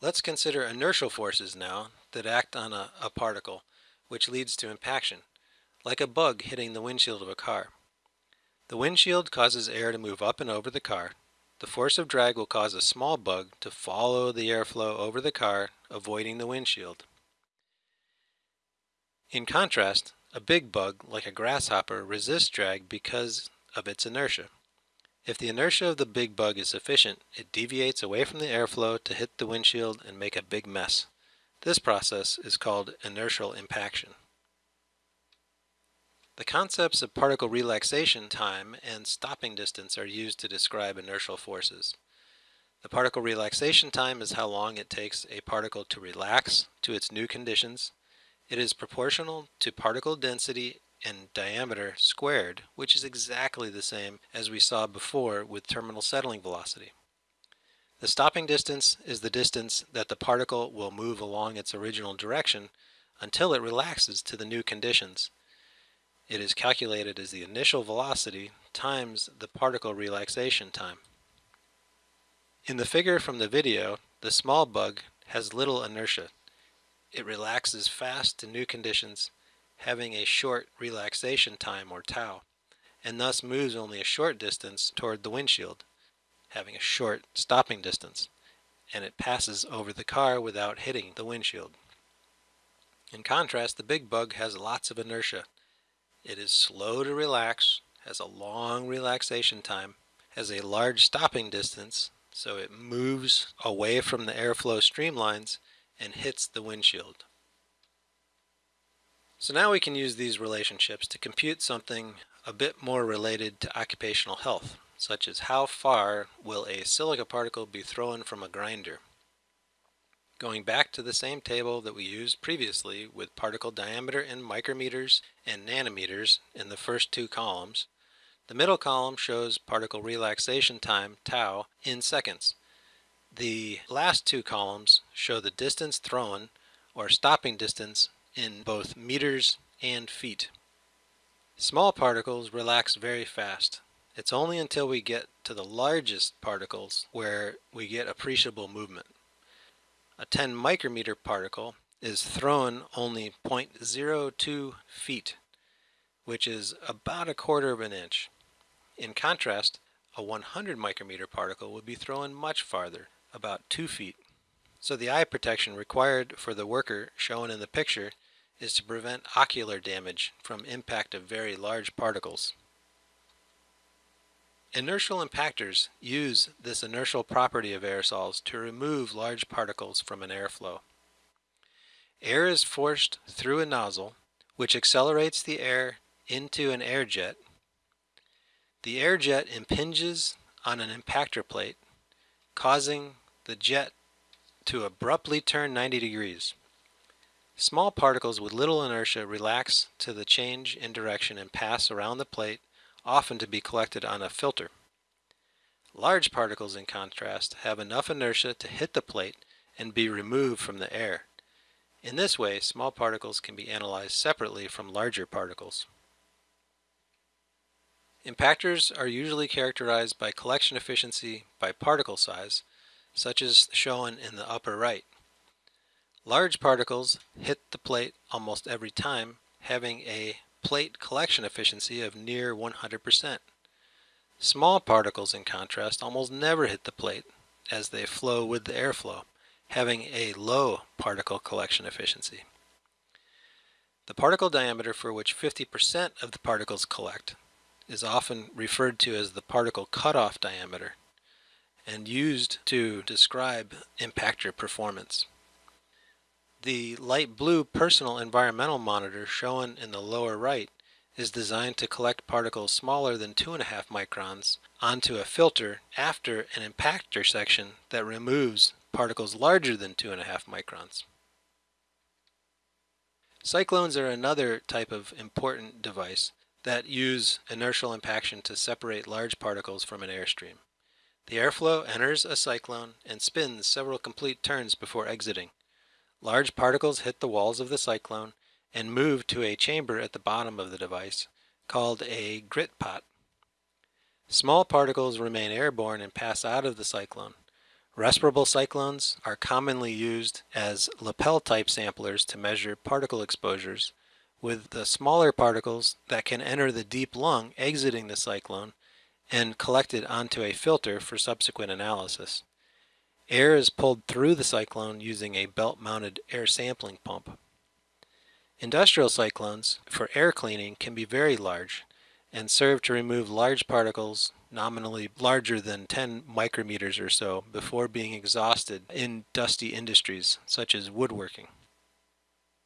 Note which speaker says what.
Speaker 1: Let's consider inertial forces now that act on a, a particle, which leads to impaction, like a bug hitting the windshield of a car. The windshield causes air to move up and over the car. The force of drag will cause a small bug to follow the airflow over the car, avoiding the windshield. In contrast, a big bug, like a grasshopper, resists drag because of its inertia. If the inertia of the big bug is sufficient, it deviates away from the airflow to hit the windshield and make a big mess. This process is called inertial impaction. The concepts of particle relaxation time and stopping distance are used to describe inertial forces. The particle relaxation time is how long it takes a particle to relax to its new conditions. It is proportional to particle density and diameter squared, which is exactly the same as we saw before with terminal settling velocity. The stopping distance is the distance that the particle will move along its original direction until it relaxes to the new conditions. It is calculated as the initial velocity times the particle relaxation time. In the figure from the video, the small bug has little inertia. It relaxes fast to new conditions having a short relaxation time or tau, and thus moves only a short distance toward the windshield, having a short stopping distance, and it passes over the car without hitting the windshield. In contrast, the big bug has lots of inertia. It is slow to relax, has a long relaxation time, has a large stopping distance, so it moves away from the airflow streamlines and hits the windshield. So now we can use these relationships to compute something a bit more related to occupational health, such as how far will a silica particle be thrown from a grinder. Going back to the same table that we used previously with particle diameter in micrometers and nanometers in the first two columns, the middle column shows particle relaxation time, tau, in seconds. The last two columns show the distance thrown, or stopping distance, in both meters and feet. Small particles relax very fast. It's only until we get to the largest particles where we get appreciable movement. A 10 micrometer particle is thrown only 0.02 feet, which is about a quarter of an inch. In contrast, a 100 micrometer particle would be thrown much farther, about 2 feet. So the eye protection required for the worker shown in the picture is to prevent ocular damage from impact of very large particles. Inertial impactors use this inertial property of aerosols to remove large particles from an airflow. Air is forced through a nozzle, which accelerates the air into an air jet. The air jet impinges on an impactor plate, causing the jet to abruptly turn 90 degrees. Small particles with little inertia relax to the change in direction and pass around the plate, often to be collected on a filter. Large particles, in contrast, have enough inertia to hit the plate and be removed from the air. In this way, small particles can be analyzed separately from larger particles. Impactors are usually characterized by collection efficiency by particle size, such as shown in the upper right. Large particles hit the plate almost every time, having a plate collection efficiency of near 100%. Small particles, in contrast, almost never hit the plate as they flow with the airflow, having a low particle collection efficiency. The particle diameter for which 50% of the particles collect is often referred to as the particle cutoff diameter and used to describe impactor performance. The light blue personal environmental monitor shown in the lower right is designed to collect particles smaller than 2.5 microns onto a filter after an impactor section that removes particles larger than 2.5 microns. Cyclones are another type of important device that use inertial impaction to separate large particles from an airstream. The airflow enters a cyclone and spins several complete turns before exiting. Large particles hit the walls of the cyclone and move to a chamber at the bottom of the device called a grit pot. Small particles remain airborne and pass out of the cyclone. Respirable cyclones are commonly used as lapel type samplers to measure particle exposures with the smaller particles that can enter the deep lung exiting the cyclone and collected onto a filter for subsequent analysis. Air is pulled through the cyclone using a belt-mounted air sampling pump. Industrial cyclones for air cleaning can be very large and serve to remove large particles nominally larger than 10 micrometers or so before being exhausted in dusty industries such as woodworking.